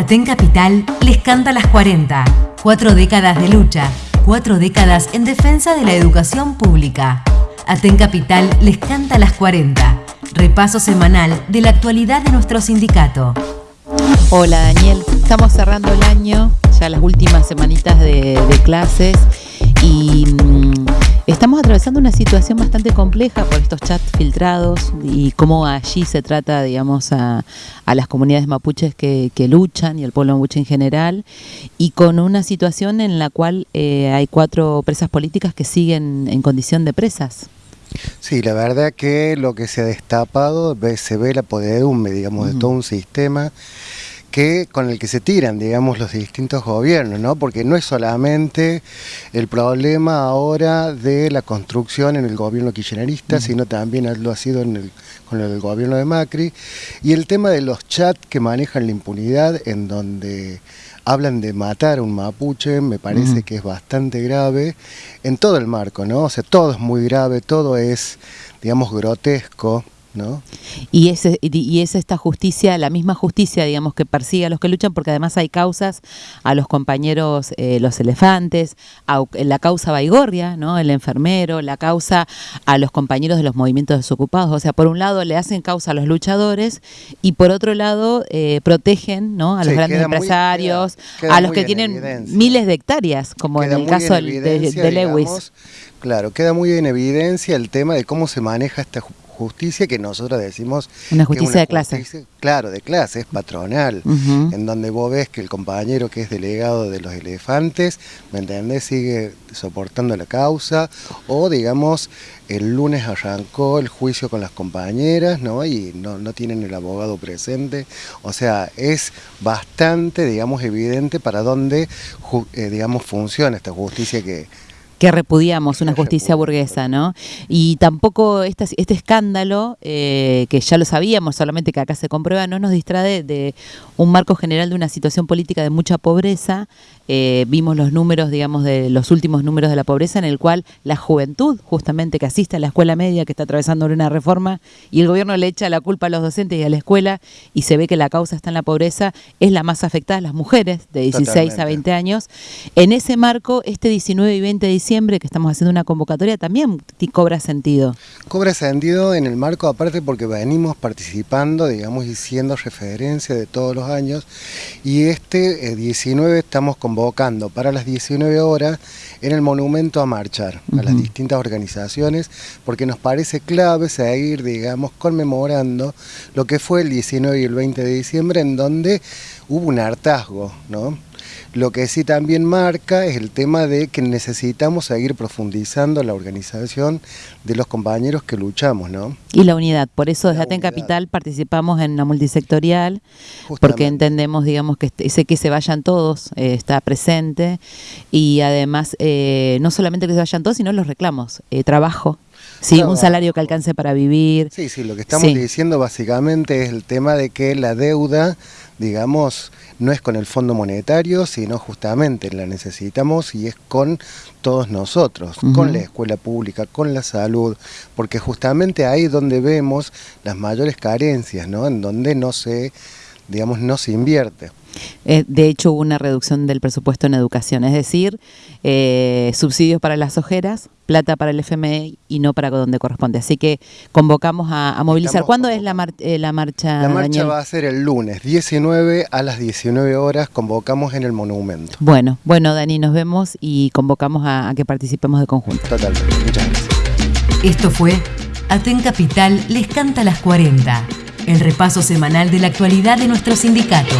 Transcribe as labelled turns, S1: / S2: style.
S1: Aten Capital les canta las 40. Cuatro décadas de lucha, cuatro décadas en defensa de la educación pública. Aten Capital les canta las 40. Repaso semanal de la actualidad de nuestro sindicato.
S2: Hola Daniel, estamos cerrando el año, ya las últimas semanitas de, de clases y estamos atravesando una situación bastante compleja por estos chats filtrados y cómo allí se trata, digamos, a, a las comunidades mapuches que, que, luchan y al pueblo mapuche en general y con una situación en la cual eh, hay cuatro presas políticas que siguen en condición de presas.
S3: Sí, la verdad que lo que se ha destapado se ve la podedumbre, digamos, de todo un sistema que con el que se tiran, digamos, los distintos gobiernos, ¿no? Porque no es solamente el problema ahora de la construcción en el gobierno kirchnerista, sino también lo ha sido en el, con el gobierno de Macri, y el tema de los chats que manejan la impunidad, en donde hablan de matar a un mapuche, me parece que es bastante grave, en todo el marco, ¿no? O sea, todo es muy grave, todo es, digamos, grotesco, ¿No?
S2: Y, es, y es esta justicia, la misma justicia, digamos, que persigue a los que luchan, porque además hay causas a los compañeros, eh, los elefantes, a, la causa Baigorria, ¿no? El enfermero, la causa a los compañeros de los movimientos desocupados. O sea, por un lado le hacen causa a los luchadores y por otro lado eh, protegen, ¿no? A los sí, grandes empresarios, muy, queda, queda a los que tienen evidencia. miles de hectáreas, como queda en el caso de, de, Lewis. Digamos,
S3: claro, queda muy en evidencia el tema de cómo se maneja esta justicia que nosotros decimos...
S2: Una justicia una de clase.
S3: Claro, de clase, es patronal, uh -huh. en donde vos ves que el compañero que es delegado de los elefantes, ¿me entendés?, sigue soportando la causa, o digamos, el lunes arrancó el juicio con las compañeras, ¿no?, y no, no tienen el abogado presente, o sea, es bastante, digamos, evidente para dónde, eh, digamos, funciona esta justicia que
S2: que repudiamos una justicia burguesa, ¿no? Y tampoco este, este escándalo, eh, que ya lo sabíamos, solamente que acá se comprueba, no nos distrae de un marco general de una situación política de mucha pobreza. Eh, vimos los números, digamos, de los últimos números de la pobreza, en el cual la juventud, justamente que asiste a la escuela media, que está atravesando una reforma, y el gobierno le echa la culpa a los docentes y a la escuela, y se ve que la causa está en la pobreza, es la más afectada, las mujeres de 16 Totalmente. a 20 años. En ese marco, este 19 y 20 de diciembre, que estamos haciendo una convocatoria también cobra sentido.
S3: Cobra sentido en el marco aparte porque venimos participando, digamos, y siendo referencia de todos los años y este eh, 19 estamos convocando para las 19 horas en el monumento a marchar uh -huh. a las distintas organizaciones porque nos parece clave seguir, digamos, conmemorando lo que fue el 19 y el 20 de diciembre en donde hubo un hartazgo, ¿no? Lo que sí también marca es el tema de que necesitamos seguir profundizando la organización de los compañeros que luchamos, ¿no?
S2: Y la unidad, por eso desde Aten Capital participamos en la multisectorial, Justamente. porque entendemos, digamos, que ese que se vayan todos eh, está presente y además eh, no solamente que se vayan todos, sino los reclamos, eh, trabajo, Sí, un salario que alcance para vivir.
S3: Sí, sí, lo que estamos sí. diciendo básicamente es el tema de que la deuda, digamos, no es con el Fondo Monetario, sino justamente la necesitamos y es con todos nosotros, uh -huh. con la escuela pública, con la salud, porque justamente ahí es donde vemos las mayores carencias, ¿no? En donde no se, digamos, no se invierte.
S2: Eh, de hecho, hubo una reducción del presupuesto en educación, es decir, eh, subsidios para las ojeras, plata para el FMI y no para donde corresponde. Así que convocamos a, a movilizar. Estamos ¿Cuándo es la, mar eh, la, marcha?
S3: La marcha Daniel? va a ser el lunes, 19 a las 19 horas, convocamos en el monumento.
S2: Bueno, bueno, Dani, nos vemos y convocamos a, a que participemos de conjunto.
S3: Totalmente, muchas gracias.
S1: Esto fue Aten Capital les canta las 40, el repaso semanal de la actualidad de nuestro sindicato.